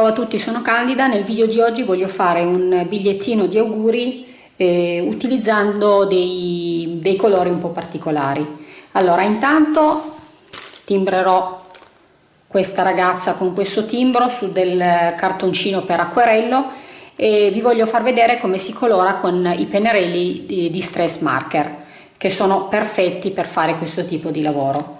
Ciao a tutti, sono Candida. Nel video di oggi voglio fare un bigliettino di auguri eh, utilizzando dei, dei colori un po' particolari. Allora, intanto timbrerò questa ragazza con questo timbro su del cartoncino per acquerello e vi voglio far vedere come si colora con i pennarelli di, di stress marker che sono perfetti per fare questo tipo di lavoro.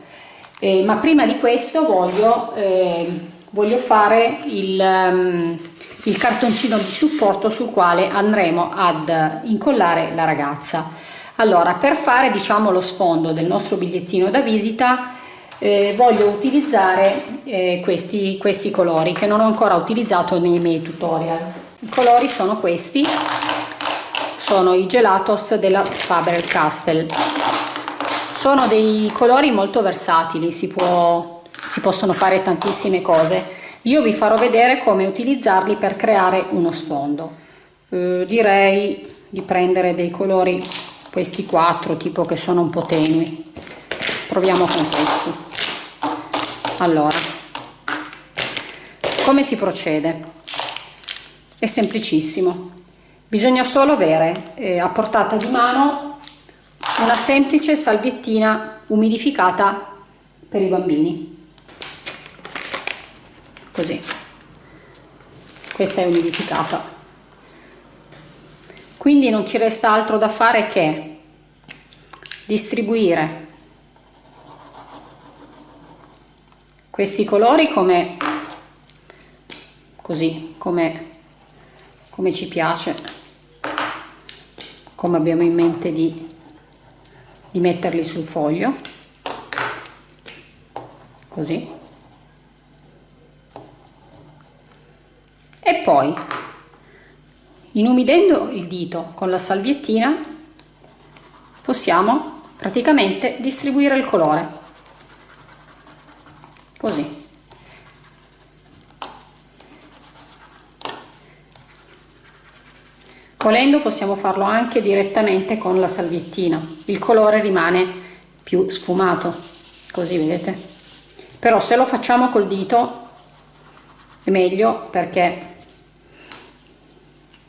Eh, ma prima di questo voglio eh, voglio fare il, um, il cartoncino di supporto sul quale andremo ad incollare la ragazza. Allora per fare diciamo lo sfondo del nostro bigliettino da visita eh, voglio utilizzare eh, questi, questi colori che non ho ancora utilizzato nei miei tutorial. I colori sono questi. Sono i gelatos della Faber-Castell. Sono dei colori molto versatili si può si possono fare tantissime cose. Io vi farò vedere come utilizzarli per creare uno sfondo. Eh, direi di prendere dei colori questi quattro tipo che sono un po' tenui. Proviamo con questi. Allora come si procede? È semplicissimo. Bisogna solo avere eh, a portata di mano una semplice salviettina umidificata per i bambini così. Questa è umidificata quindi non ci resta altro da fare che distribuire questi colori come così come, come ci piace come abbiamo in mente di, di metterli sul foglio. Così e poi inumidendo il dito con la salviettina possiamo praticamente distribuire il colore. Così. Volendo possiamo farlo anche direttamente con la salviettina. Il colore rimane più sfumato così vedete. Però se lo facciamo col dito è meglio perché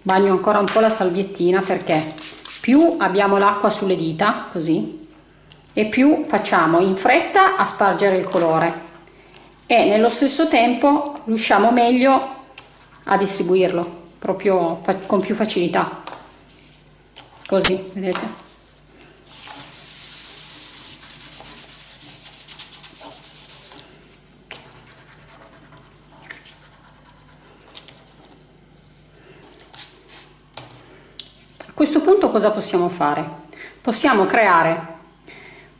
bagno ancora un po' la salviettina perché più abbiamo l'acqua sulle dita così e più facciamo in fretta a spargere il colore. E nello stesso tempo riusciamo meglio a distribuirlo proprio con più facilità. Così vedete questo punto cosa possiamo fare? Possiamo creare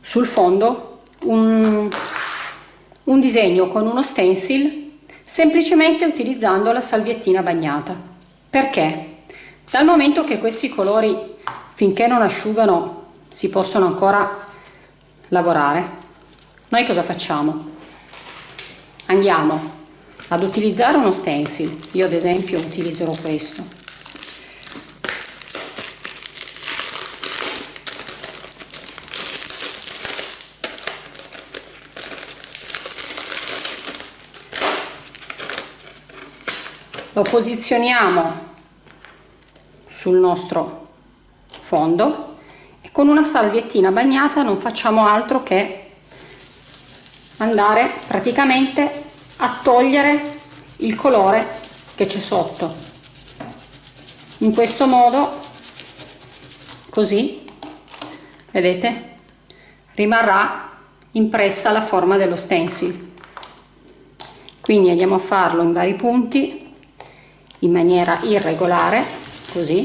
sul fondo un, un disegno con uno stencil semplicemente utilizzando la salviettina bagnata. Perché? Dal momento che questi colori finché non asciugano si possono ancora lavorare, noi cosa facciamo? Andiamo ad utilizzare uno stencil, io ad esempio utilizzerò questo lo posizioniamo sul nostro fondo e con una salviettina bagnata non facciamo altro che andare praticamente a togliere il colore che c'è sotto. In questo modo così vedete rimarrà impressa la forma dello stencil. Quindi andiamo a farlo in vari punti in maniera irregolare così.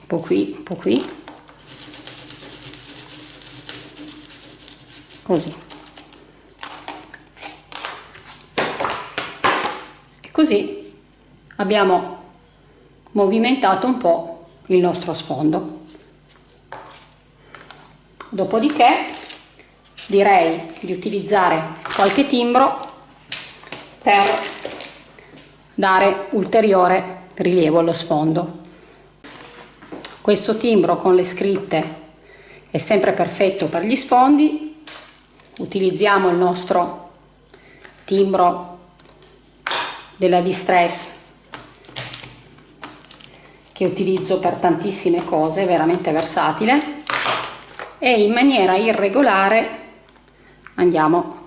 Un po' qui un po' qui. Così. E così abbiamo movimentato un po' il nostro sfondo. Dopodiché direi di utilizzare qualche timbro per dare ulteriore rilievo allo sfondo. Questo timbro con le scritte è sempre perfetto per gli sfondi, utilizziamo il nostro timbro della Distress che utilizzo per tantissime cose, veramente versatile. E in maniera irregolare andiamo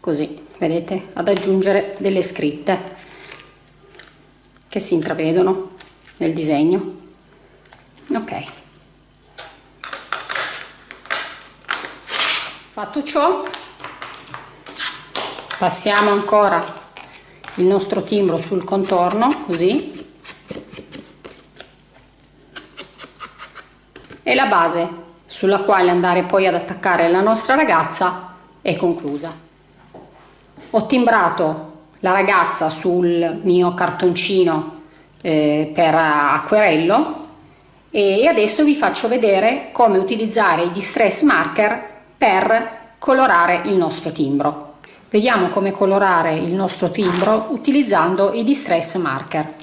così, vedete, ad aggiungere delle scritte che si intravedono nel disegno. Ok. Fatto ciò, passiamo ancora il nostro timbro sul contorno, così, e la base sulla quale andare poi ad attaccare la nostra ragazza è conclusa. Ho timbrato la ragazza sul mio cartoncino eh, per acquerello e adesso vi faccio vedere come utilizzare i distress marker per colorare il nostro timbro. Vediamo come colorare il nostro timbro utilizzando i distress marker.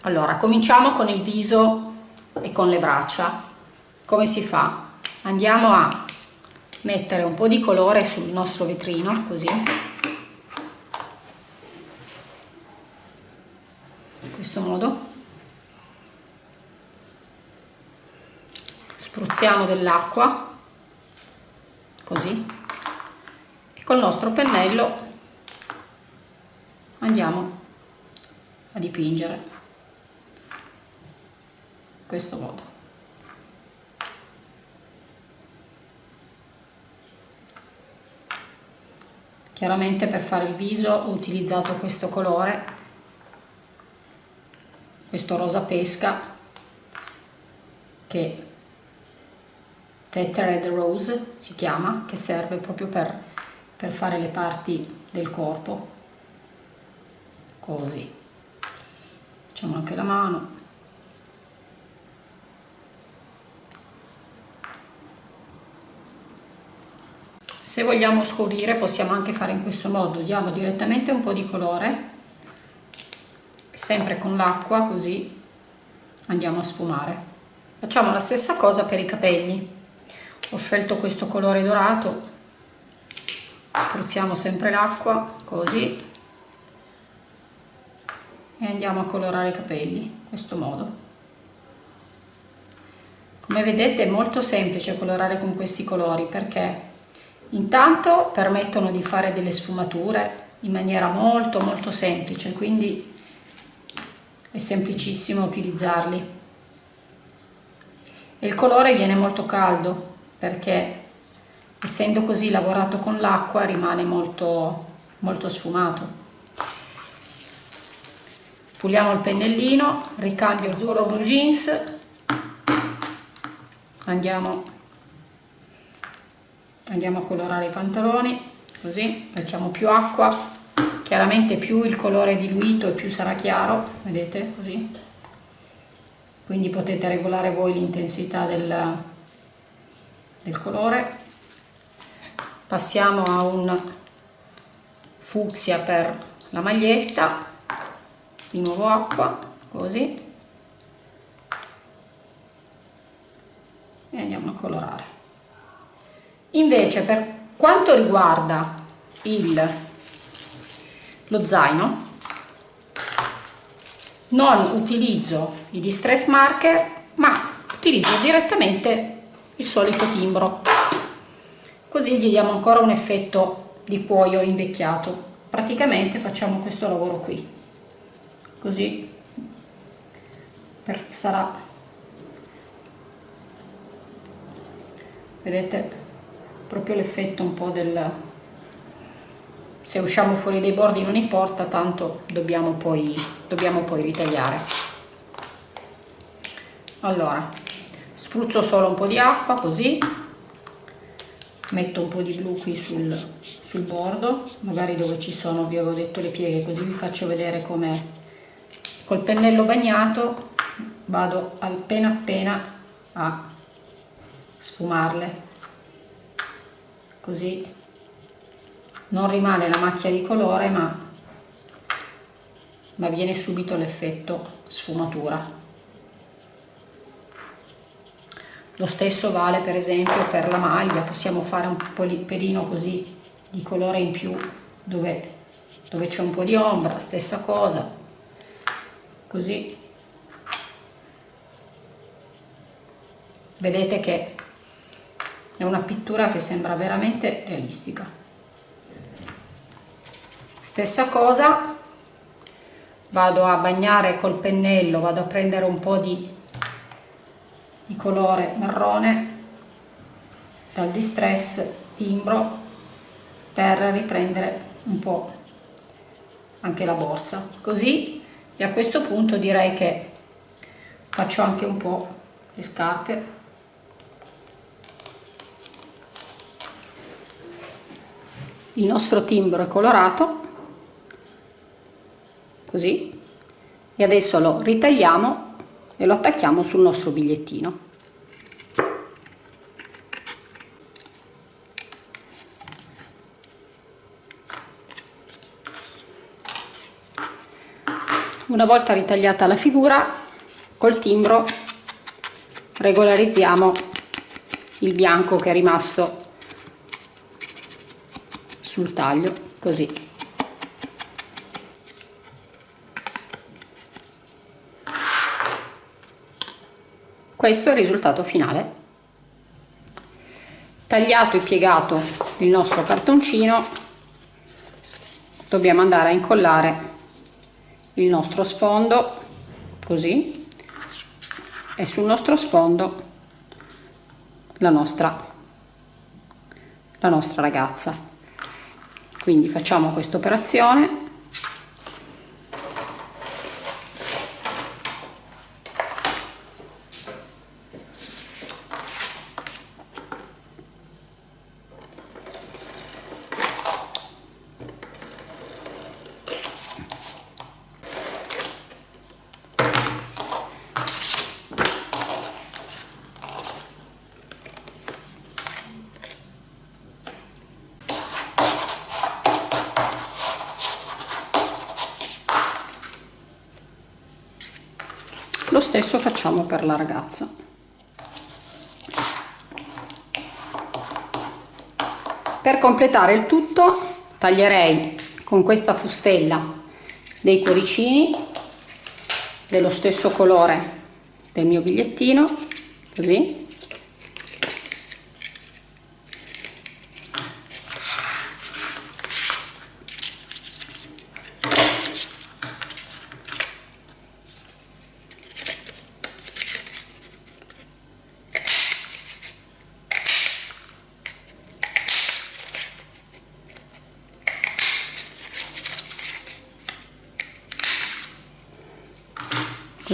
Allora, cominciamo con il viso e con le braccia. Come si fa? Andiamo a mettere un po' di colore sul nostro vetrino, così. In questo modo. Spruzziamo dell'acqua, così. E col nostro pennello andiamo a dipingere questo modo chiaramente per fare il viso ho utilizzato questo colore questo rosa pesca che Tethered Rose si chiama che serve proprio per, per fare le parti del corpo. Così. Facciamo anche la mano se vogliamo scurire possiamo anche fare in questo modo. Diamo direttamente un po' di colore sempre con l'acqua così andiamo a sfumare. Facciamo la stessa cosa per i capelli. Ho scelto questo colore dorato. Spruzziamo sempre l'acqua così. E andiamo a colorare i capelli in questo modo. Come vedete è molto semplice colorare con questi colori perché Intanto permettono di fare delle sfumature in maniera molto molto semplice, quindi è semplicissimo utilizzarli. E il colore viene molto caldo perché essendo così lavorato con l'acqua rimane molto, molto sfumato. Puliamo il pennellino, ricambio azzurro blue jeans, andiamo andiamo a colorare i pantaloni così mettiamo più acqua. Chiaramente più il colore è diluito e più sarà chiaro vedete? Così. Quindi potete regolare voi l'intensità del, del colore. Passiamo a un fucsia per la maglietta. Di nuovo acqua così. E andiamo a colorare Invece per quanto riguarda il, lo zaino, non utilizzo i distress marker, ma utilizzo direttamente il solito timbro. Così gli diamo ancora un effetto di cuoio invecchiato. Praticamente facciamo questo lavoro qui. Così sarà vedete proprio l'effetto un po' del se usciamo fuori dai bordi non importa tanto dobbiamo poi, dobbiamo poi ritagliare. Allora spruzzo solo un po' di acqua così. Metto un po' di blu qui sul, sul bordo magari dove ci sono vi avevo detto le pieghe così vi faccio vedere come col pennello bagnato vado appena appena a sfumarle così non rimane la macchia di colore ma, ma viene subito l'effetto sfumatura. Lo stesso vale per esempio per la maglia. Possiamo fare un pelino così di colore in più dove, dove c'è un po' di ombra stessa cosa. Così. Vedete che è una pittura che sembra veramente realistica. Stessa cosa vado a bagnare col pennello vado a prendere un po' di, di colore marrone dal distress timbro per riprendere un po' anche la borsa. Così e a questo punto direi che faccio anche un po' le scarpe il nostro timbro è colorato così e adesso lo ritagliamo e lo attacchiamo sul nostro bigliettino. Una volta ritagliata la figura col timbro regolarizziamo il bianco che è rimasto sul taglio così. Questo è il risultato finale. Tagliato e piegato il nostro cartoncino dobbiamo andare a incollare il nostro sfondo così e sul nostro sfondo la nostra la nostra ragazza quindi facciamo questa operazione lo stesso facciamo per la ragazza. Per completare il tutto taglierei con questa fustella dei cuoricini dello stesso colore del mio bigliettino così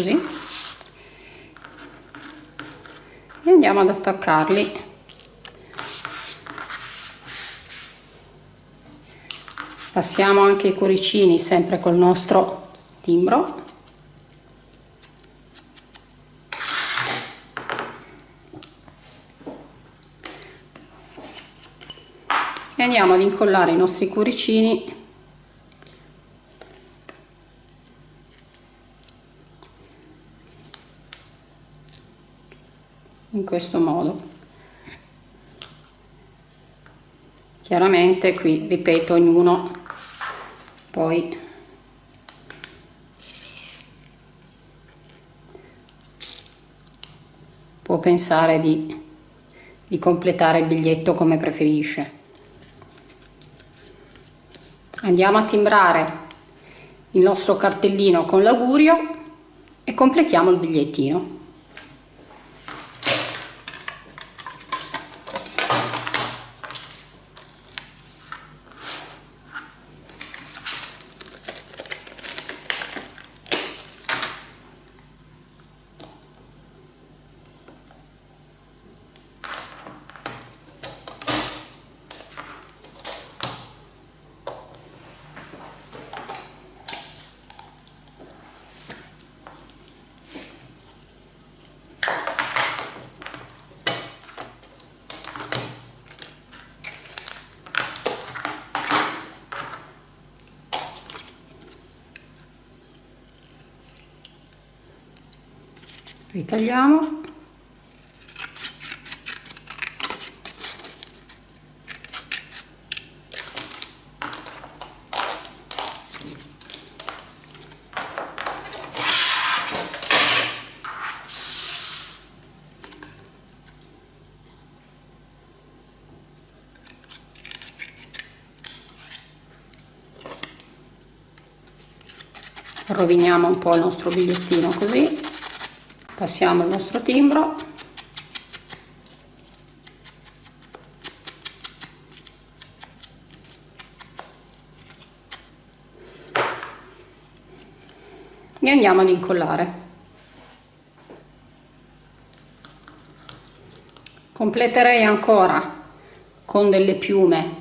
così. E andiamo ad attaccarli. Passiamo anche i cuoricini sempre col nostro timbro. E andiamo ad incollare i nostri cuoricini in questo modo. Chiaramente qui ripeto ognuno poi può pensare di, di completare il biglietto come preferisce. Andiamo a timbrare il nostro cartellino con l'augurio e completiamo il bigliettino ritagliamo. Roviniamo un po' il nostro bigliettino così passiamo il nostro timbro. E andiamo ad incollare. Completerei ancora con delle piume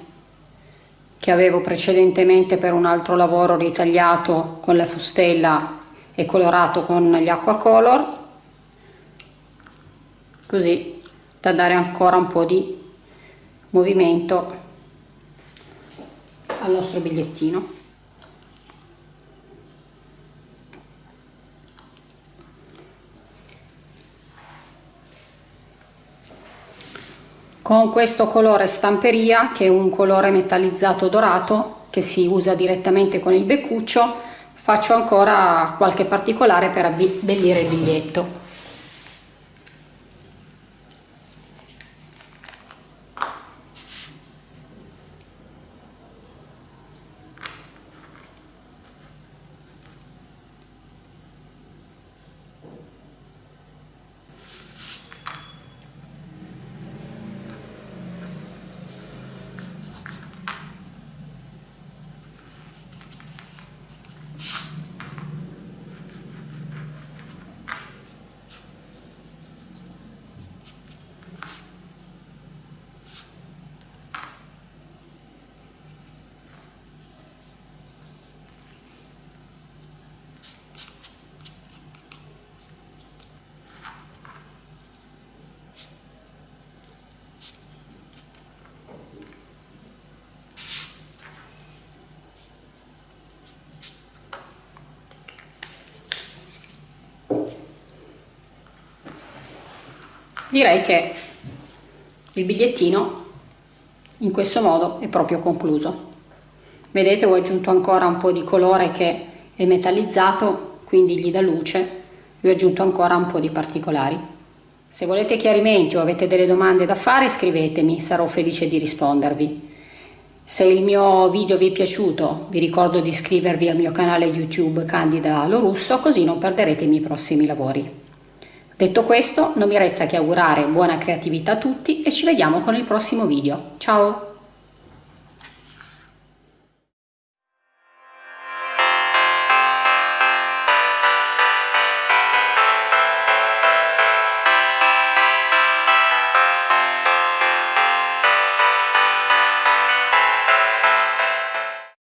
che avevo precedentemente per un altro lavoro ritagliato con la fustella e colorato con gli acqua color così da dare ancora un po' di movimento al nostro bigliettino. Con questo colore stamperia che è un colore metallizzato dorato che si usa direttamente con il beccuccio faccio ancora qualche particolare per abbellire il biglietto direi che il bigliettino in questo modo è proprio concluso. Vedete ho aggiunto ancora un po' di colore che è metallizzato quindi gli dà luce. Vi ho aggiunto ancora un po' di particolari. Se volete chiarimenti o avete delle domande da fare scrivetemi sarò felice di rispondervi. Se il mio video vi è piaciuto vi ricordo di iscrivervi al mio canale youtube candida lorusso così non perderete i miei prossimi lavori Detto questo, non mi resta che augurare buona creatività a tutti e ci vediamo con il prossimo video. Ciao!